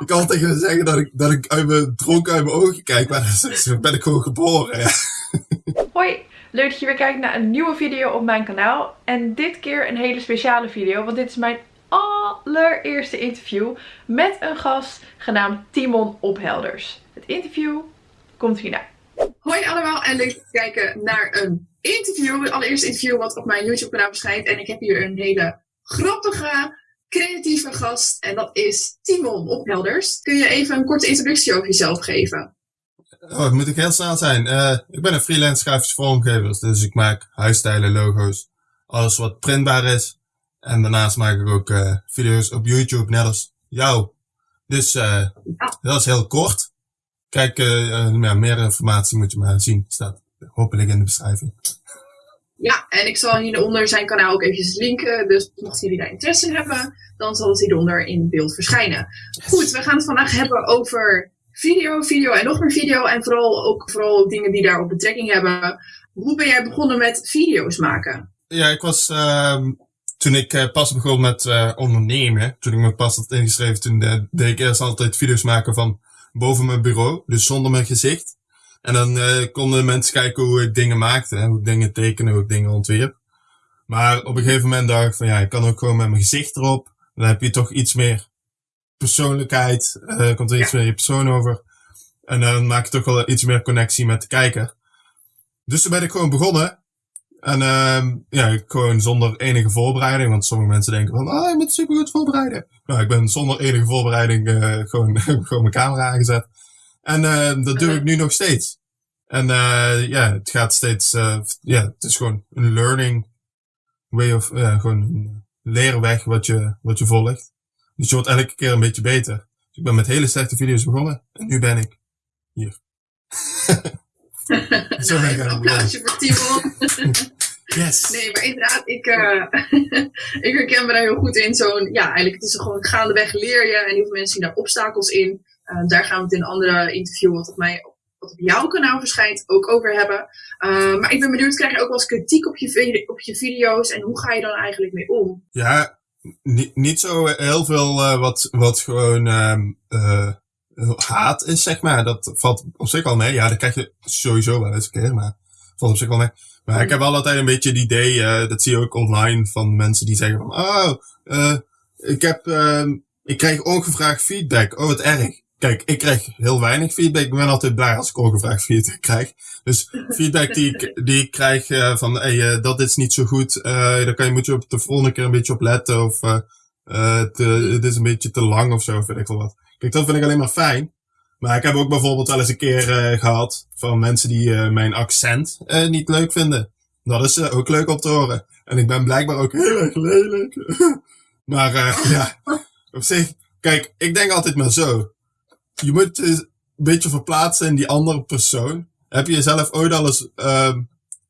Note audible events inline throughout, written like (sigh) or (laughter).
ik kan tegen zeggen dat ik, dat ik uit mijn dronken uit mijn ogen kijk, maar (laughs) dan ben ik gewoon geboren. Ja. Hoi, leuk dat je weer kijkt naar een nieuwe video op mijn kanaal. En dit keer een hele speciale video, want dit is mijn allereerste interview met een gast genaamd Timon Ophelders. Het interview komt hierna. Hoi allemaal en leuk te kijken naar een interview. Het allereerste interview wat op mijn YouTube kanaal verschijnt. En ik heb hier een hele grappige, creatieve gast. En dat is Timon Ophelders. Kun je even een korte introductie over jezelf geven? Oh, moet ik heel snel zijn. Uh, ik ben een freelance grafisch vormgever, dus ik maak huisstijlen, logo's, alles wat printbaar is. En daarnaast maak ik ook uh, video's op YouTube, net als jou. Dus uh, dat is heel kort. Kijk, ja, meer informatie moet je maar zien. Staat hopelijk in de beschrijving. Ja, en ik zal hieronder zijn kanaal ook eventjes linken. Dus mochten jullie daar interesse in hebben, dan zal het hieronder in beeld verschijnen. Goed, we gaan het vandaag hebben over video, video en nog meer video. En vooral ook vooral dingen die daarop betrekking hebben. Hoe ben jij begonnen met video's maken? Ja, ik was, uh, toen ik uh, pas begon met uh, ondernemen, toen ik me pas had ingeschreven, toen uh, deed ik eerst altijd video's maken van boven mijn bureau, dus zonder mijn gezicht. En dan konden mensen kijken hoe ik dingen maakte, hè, hoe ik dingen tekenen, hoe ik dingen ontwierp. Maar op een gegeven moment dacht ik van ja, ik kan ook gewoon met mijn gezicht erop. Dan heb je toch iets meer persoonlijkheid, uh, komt er iets meer je persoon over. En dan maak je toch wel iets meer connectie met de kijker. Dus toen ben ik gewoon begonnen. En uh, ja, gewoon zonder enige voorbereiding. Want sommige mensen denken van, ah, je moet super goed voorbereiden. Nou, ik ben zonder enige voorbereiding uh, gewoon, (laughs) gewoon mijn camera aangezet. En uh, dat doe ik nu nog steeds. En ja, het gaat steeds, ja, het is gewoon een learning way of, gewoon een leerweg wat je, wat je volgt. Dus je wordt elke keer een beetje beter. Dus ik ben met hele slechte video's begonnen. En nu ben ik hier. (laughs) Zo ben ik een applausje voor Timon. yes. Nee, maar inderdaad, ik, uh, (laughs) ik herken me daar heel goed in. Zo'n, ja, eigenlijk het is gewoon gaandeweg leer je. En heel veel mensen zien daar obstakels in. Uh, daar gaan we het in een andere interview, wat op, mij, wat op jouw kanaal verschijnt, ook over hebben. Uh, maar ik ben benieuwd, krijg je ook wel eens kritiek op je, op je video's? En hoe ga je dan eigenlijk mee om? Ja, niet, niet zo heel veel uh, wat, wat gewoon uh, haat is, zeg maar. Dat valt op zich al mee. Ja, dat krijg je sowieso wel eens een keer, maar valt op zich wel mee. Maar ik heb wel altijd een beetje het idee, uh, dat zie je ook online van mensen die zeggen van, oh, ik heb, ik krijg ongevraagd feedback. Oh, wat erg. Kijk, ik krijg heel weinig feedback. Ik ben altijd blij als ik ongevraagd feedback krijg. Dus feedback die ik, (laughs) die ik krijg uh, van, hey, uh, dat is niet zo goed. Uh, daar kan je, moet je op de volgende keer een beetje op letten. Of te, het is een beetje te lang of zo, vind ik wel wat. Kijk, dat vind ik alleen maar fijn. Maar ik heb ook bijvoorbeeld wel eens een keer gehad van mensen die mijn accent niet leuk vinden. Dat is ook leuk om te horen. En ik ben blijkbaar ook heel erg lelijk. (laughs) maar ja, op zich, kijk, ik denk altijd maar zo je moet je een beetje verplaatsen in die andere persoon. Heb je jezelf ooit al eens uh,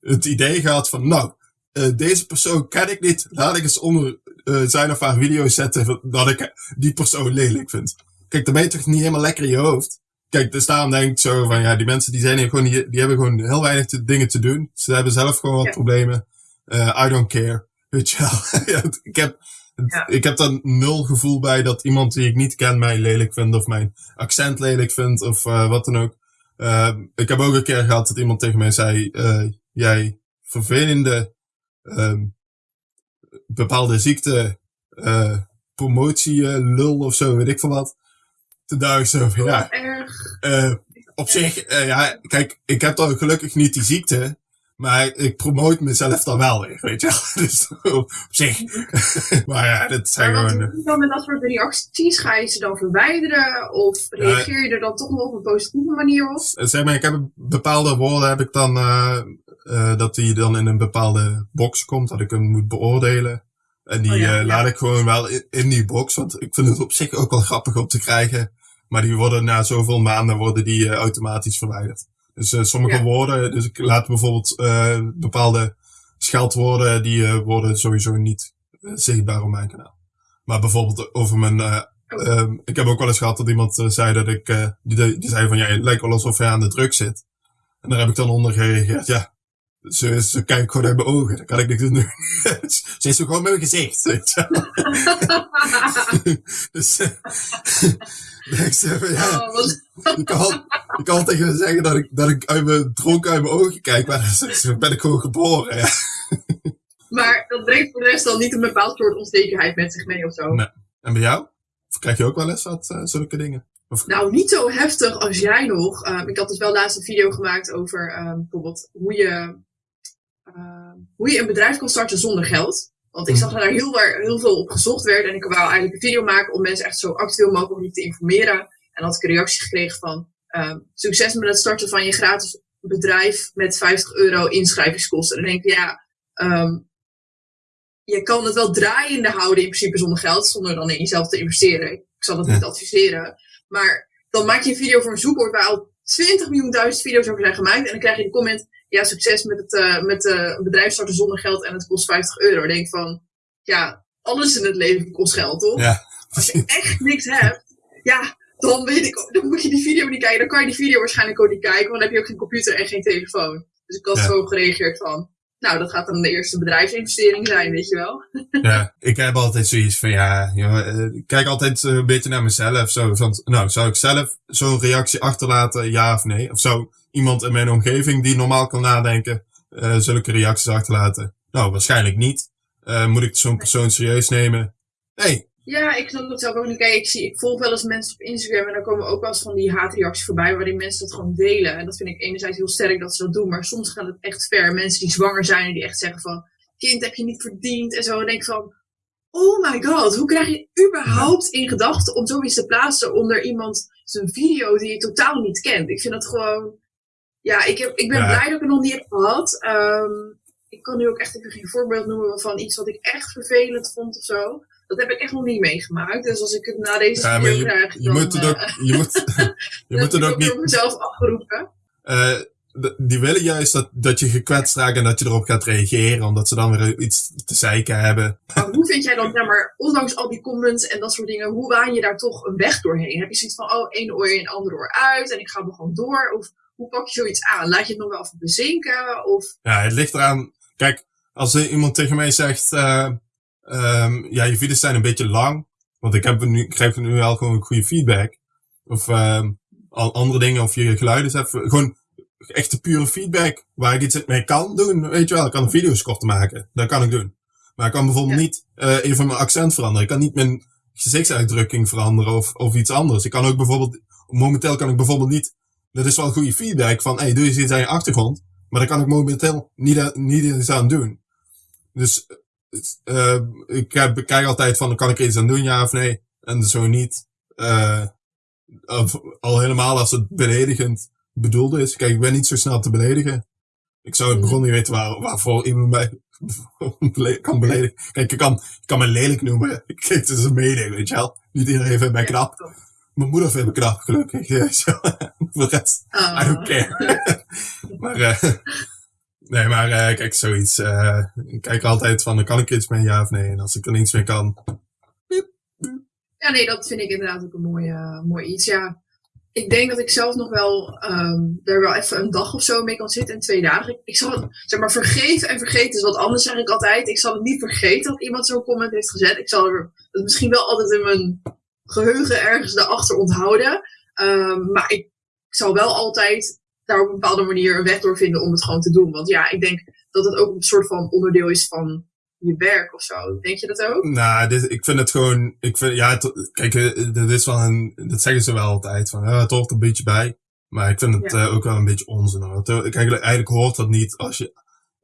het idee gehad van, nou, uh, deze persoon ken ik niet, laat ik eens onder uh, zijn of haar video zetten dat ik die persoon lelijk vind. Kijk, dan ben je toch niet helemaal lekker in je hoofd. Kijk, dus daarom denk ik zo van, ja, die mensen die zijn hier gewoon, die, die hebben gewoon heel weinig te, dingen te doen. Ze hebben zelf gewoon wat ja. problemen. Uh, I don't care. Weet je wel. (laughs) ik heb, ja. Ik heb dan nul gevoel bij dat iemand die ik niet ken mij lelijk vindt of mijn accent lelijk vindt of uh, wat dan ook. Uh, ik heb ook een keer gehad dat iemand tegen mij zei, uh, jij vervelende bepaalde ziekte promotie lul of zo, weet ik veel wat. Toen dacht ik zo van, ja, op zich, ja, kijk, ik heb dan gelukkig niet die ziekte. Maar ik promote mezelf dan wel weer, weet je wel. (laughs) Dus op zich. (laughs) maar ja, dat zijn maar gewoon... Wat doe je dan met dat soort reacties? Ga je ze dan verwijderen? Of reageer je er dan toch nog op een positieve manier op? Zeg maar, ik heb bepaalde woorden heb ik dan... Uh, uh, dat die dan in een bepaalde box komt, dat ik hem moet beoordelen. En die oh, ja, laat ik gewoon wel in, in, die box, want ik vind het op zich ook wel grappig om te krijgen. Maar die worden na zoveel maanden worden die automatisch verwijderd. Dus uh, sommige ja. woorden, dus ik laat bijvoorbeeld uh, bepaalde scheldwoorden, die uh, worden sowieso niet zichtbaar op mijn kanaal. Maar bijvoorbeeld over mijn, oh. ik heb ook wel eens gehad dat iemand zei dat ik, die, die zei van, ja, het lijkt wel alsof hij aan de druk zit. En daar heb ik dan onder gereageerd, ja, ze, ze kijkt gewoon uit mijn ogen. Dan kan ik niks doen. (laughs) ze is gewoon met mijn gezicht. (laughs) dus, (laughs) Ik ja, Oh, ik kan, ik kan tegen zeggen dat ik, dat ik uit mijn dronken uit mijn ogen kijk, maar dan ben ik gewoon geboren. Ja. maar dat brengt voor de rest dan niet een bepaald soort onzekerheid met zich mee of zo. Nee. En bij jou? Of krijg je ook wel eens wat eh, zulke dingen? Of, Nou, niet zo heftig als jij nog. Ehm, ik had dus wel laatst een video gemaakt over ehm, bijvoorbeeld hoe je, ehm, hoe je een bedrijf kan starten zonder geld. Want ik Mhm. zag dat daar heel, heel veel op gezocht werd. En ik wou eigenlijk een video maken om mensen echt zo actueel mogelijk te informeren. En dan had ik een reactie gekregen van ehm, succes met het starten van je gratis bedrijf met 50 euro inschrijvingskosten. En dan denk ik, ja, ehm, je kan het wel draaiende houden in principe zonder geld, zonder dan in jezelf te investeren. Ik zal dat Ja. niet adviseren. Maar dan maak je een video voor een zoekwoord waar al 20 miljoen duizend video's over zijn gemaakt. En dan krijg je de comment, ja, succes met het eh, met, een bedrijf starten zonder geld en het kost 50 euro. Dan denk ik van, ja, alles in het leven kost geld, toch? Ja. Als je echt niks hebt, ja, dan weet ik, dan moet je die video niet kijken. Dan kan je die video waarschijnlijk ook niet kijken, want dan heb je ook geen computer en geen telefoon. Dus ik had Ja. zo gereageerd van, nou, dat gaat dan de eerste bedrijfsinvestering zijn, weet je wel. (laughs) Ja, ik heb altijd zoiets van, ja, eh, ik kijk altijd eh, een beetje naar mezelf. Zo, van, nou, zou ik zelf zo'n reactie achterlaten, ja of nee? Of zou iemand in mijn omgeving die normaal kan nadenken, eh, zulke reacties achterlaten? Nou, waarschijnlijk niet. Eh, moet ik zo'n persoon serieus nemen? Nee. Ja, ik snap dat zelf ook niet. Kijk, ik, zie, ik volg wel eens mensen op Instagram en dan komen ook wel eens van die haatreacties voorbij waarin mensen dat gewoon delen. En dat vind ik enerzijds heel sterk dat ze dat doen, maar soms gaat het echt ver. Mensen die zwanger zijn en die echt zeggen van, kind heb je niet verdiend en zo. En denk van, oh my god, hoe krijg je überhaupt in gedachten om zoiets te plaatsen onder iemand zijn video die je totaal niet kent? Ik vind dat gewoon, ja, ik, heb, ik ben Ja. blij dat ik het nog niet heb gehad. Ehm, ik kan nu ook echt even geen voorbeeld noemen van iets wat ik echt vervelend vond of zo. Dat heb ik echt nog niet meegemaakt. Dus als ik het na deze Ja, video maar krijg, Je dan, moet het eh, ook, je moet, (laughs) je moet het ook niet, mezelf afgeroepen. eh, die willen juist dat, dat je gekwetst raakt en dat je erop gaat reageren, omdat ze dan weer iets te zeiken hebben. Maar hoe vind jij dan, zeg maar, ondanks al die comments en dat soort dingen, hoe waan je daar toch een weg doorheen? Heb je zoiets van, oh, één oor in, ander oor uit en ik ga er gewoon door? Of hoe pak je zoiets aan? Laat je het nog wel even bezinken? Of, Ja, het ligt eraan. Kijk, als iemand tegen mij zegt, eh, ehm, ja, je video's zijn een beetje lang, want ik, heb nu, ik krijg nu wel gewoon goede feedback. Of ehm, al andere dingen, of je geluiden hebt. Gewoon echte pure feedback, waar ik iets mee kan doen. Weet je wel, ik kan video's korter maken. Dat kan ik doen. Maar ik kan bijvoorbeeld Ja. niet eh even mijn accent veranderen. Ik kan niet mijn gezichtsuitdrukking veranderen of, of iets anders. Ik kan ook bijvoorbeeld, momenteel kan ik bijvoorbeeld niet, dat is wel goede feedback van, hey, doe eens iets aan je achtergrond. Maar daar kan ik momenteel niet, niet iets aan doen. Dus eh, ik heb- ik kijk altijd van, kan ik er iets aan doen, ja of nee? En zo niet. eh, of, al helemaal als het beledigend bedoeld is. Kijk, ik ben niet zo snel te beledigen. Ik zou het Mm. begon niet weten waar, waarvoor iemand mij (laughs) kan beledigen. Kijk, ik kan, ik kan me lelijk noemen. (laughs) Kijk, het is een mening, weet je wel. Niet iedereen vindt mij knap. Mijn moeder vindt me knap, gelukkig. (laughs) Voor de rest, Ah. I don't care. maar, eh, nee, maar eh, kijk, zoiets. eh, ik kijk altijd van, kan ik iets mee, ja of nee? En als ik er niets mee kan, Ja, nee, dat vind ik inderdaad ook een mooi, eh, mooi iets. Ja, ik denk dat ik zelf nog wel ehm daar wel even een dag of zo mee kan zitten en twee dagen. Ik, zal het, zeg maar, vergeven en vergeten is wat anders, zeg ik altijd. Ik zal het niet vergeten dat iemand zo'n comment heeft gezet. Ik zal het misschien wel altijd in mijn geheugen ergens daarachter onthouden. Ehm, maar ik zal wel altijd daar op een bepaalde manier een weg door vinden om het gewoon te doen. Want ja, ik denk dat het ook een soort van onderdeel is van je werk of zo. Denk je dat ook? Nou, dit, ik vind het gewoon, ik vind, ja, kijk, eh, dit is wel een, dat zeggen ze wel altijd, van, ja, het hoort een beetje bij. Maar ik vind het Ja. eh, ook wel een beetje onzin hoor. Het- Kijk, eigenlijk hoort dat niet als je,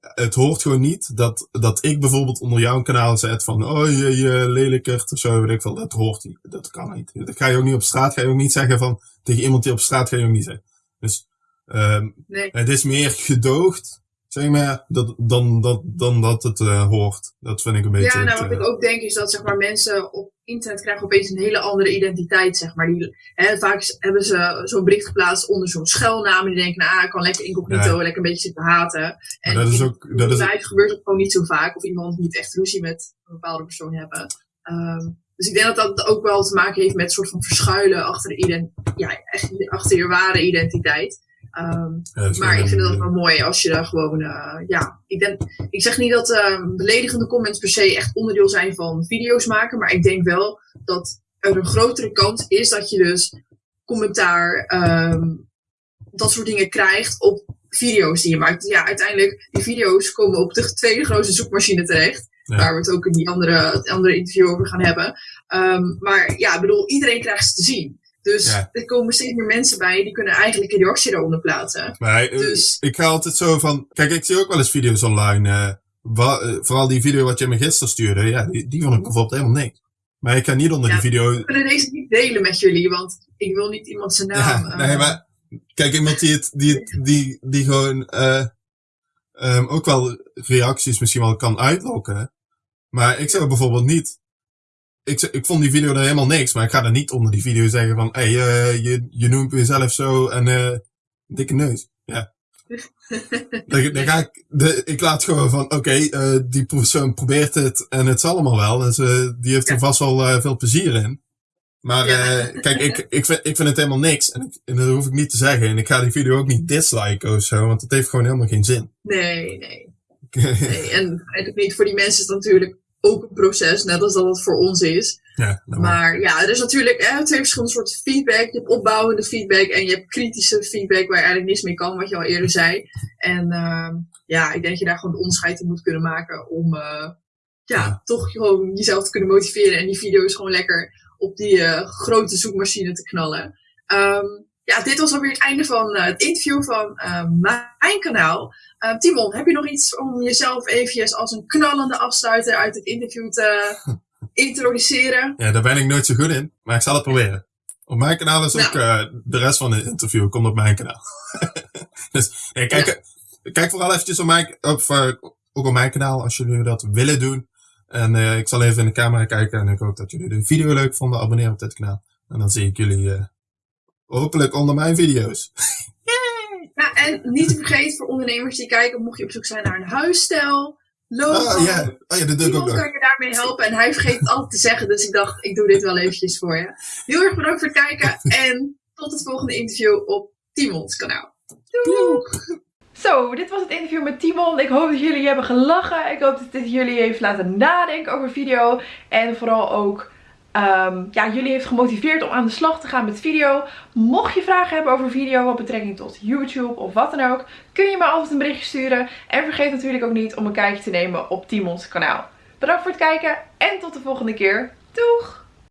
het hoort gewoon niet dat, dat ik bijvoorbeeld onder jouw kanaal zet van, oh je, je lelijkert of zo, weet ik veel. Dat hoort niet. Dat kan niet. Dat ga je ook niet op straat, ga je ook niet zeggen van, tegen iemand die op straat ga je ook niet zeggen. Dus, ehm Nee. het is meer gedoogd, zeg maar, dat, dan, dat, dan dat het eh, hoort. Dat vind ik een beetje. Ja, nou, wat eh, ik ook denk is dat zeg maar, mensen op internet krijgen opeens een hele andere identiteit. Zeg maar. die, hè, vaak hebben ze zo'n bericht geplaatst onder zo'n schuilnaam. En die denken, nou, ah, ik kan lekker incognito, Ja. lekker een beetje zitten haten. En dat is ook, dat is, gebeurt het gewoon niet zo vaak. Of iemand moet echt ruzie met een bepaalde persoon hebben. Ehm, dus ik denk dat dat ook wel te maken heeft met een soort van verschuilen achter, de ident ja, echt achter je ware identiteit. Ehm, ja, maar ik vind het wel mooi als je daar gewoon, eh, ja, ik, denk, ik zeg niet dat eh, beledigende comments per se echt onderdeel zijn van video's maken, maar ik denk wel dat er een grotere kans is dat je dus commentaar, ehm, dat soort dingen krijgt op video's die je maakt. Ja, uiteindelijk, die video's komen op de tweede grootste zoekmachine terecht. Ja. Waar we het ook in die andere, het andere interview over gaan hebben. Ehm, maar ja, ik bedoel, iedereen krijgt ze te zien. Dus Ja. er komen steeds meer mensen bij die kunnen eigenlijk een reactie eronder plaatsen. Maar eh, Dus- ik ga altijd zo van... Kijk, ik zie ook wel eens video's online. eh, wa- eh, vooral die video wat je me gisteren stuurde. Ja, die, die vond ik bijvoorbeeld helemaal niks. Maar ik ga niet onder Ja. die video... Ik wil deze niet delen met jullie, want ik wil niet iemand zijn naam. Ja, nee, maar... Kijk, iemand die, het, die, het, die, die gewoon... eh, ehm, ook wel reacties misschien wel kan uitlokken. Maar ik zou bijvoorbeeld niet... Ik, ik vond die video er helemaal niks, maar ik ga er niet onder die video zeggen van... Hé, hey, eh, je, je noemt jezelf zo en... eh dikke neus. Ja. (laughs) Dan, dan ga ik, de, ik laat gewoon van, oké, eh, die persoon probeert het en het is allemaal wel. Dus die heeft er vast wel veel plezier in. Maar Ja. kijk, ik, ik, vind, ik vind het helemaal niks. En, ik, en dat hoef ik niet te zeggen. En ik ga die video ook niet disliken of zo, want het heeft gewoon helemaal geen zin. Nee, nee. (laughs) nee. En eigenlijk niet voor die mensen is het natuurlijk ook een proces, net als dat het voor ons is. ja, Maar ja, er is natuurlijk hè, twee verschillende soorten feedback. Je hebt opbouwende feedback en je hebt kritische feedback waar je eigenlijk niks mee kan, wat je al eerder (laughs) zei. En ehm, ja, ik denk dat je daar gewoon de onderscheid in moet kunnen maken om eh, ja, Ja. toch gewoon jezelf te kunnen motiveren en die video's gewoon lekker op die eh, grote zoekmachine te knallen. Ehm, ja, dit was alweer het einde van eh, het interview van eh, mijn kanaal. Eh, Timon, heb je nog iets om jezelf eventjes als een knallende afsluiter uit het interview te (laughs) introduceren? ja, daar ben ik nooit zo goed in, maar ik zal het proberen. Op mijn kanaal is ook Nou. de rest van het interview komt op mijn kanaal. (laughs) dus kijk, kijk vooral eventjes op mijn, op, ook op mijn kanaal als jullie dat willen doen. En ik zal even in de camera kijken en ik hoop dat jullie de video leuk vonden. Abonneer op dit kanaal. En dan zie ik jullie hopelijk onder mijn video's. Ja, en niet te vergeten voor ondernemers die kijken, mocht je op zoek zijn naar een huisstijl, logo. Oh ja, oh, ja dat doe ik ook nog. kan je daarmee helpen en hij vergeet het altijd te zeggen, dus ik dacht, ik doe dit wel eventjes voor je. Heel erg bedankt voor het kijken en tot het volgende interview op Timons kanaal. Doei! Zo, dit was het interview met Timon. Ik hoop dat jullie hebben gelachen. Ik hoop dat dit jullie heeft laten nadenken over video. En vooral ook ehm, ja, jullie heeft gemotiveerd om aan de slag te gaan met video. Mocht je vragen hebben over video, wat betrekking tot YouTube of wat dan ook, kun je me altijd een berichtje sturen. En vergeet natuurlijk ook niet om een kijkje te nemen op Timons kanaal. Bedankt voor het kijken en tot de volgende keer. Doeg!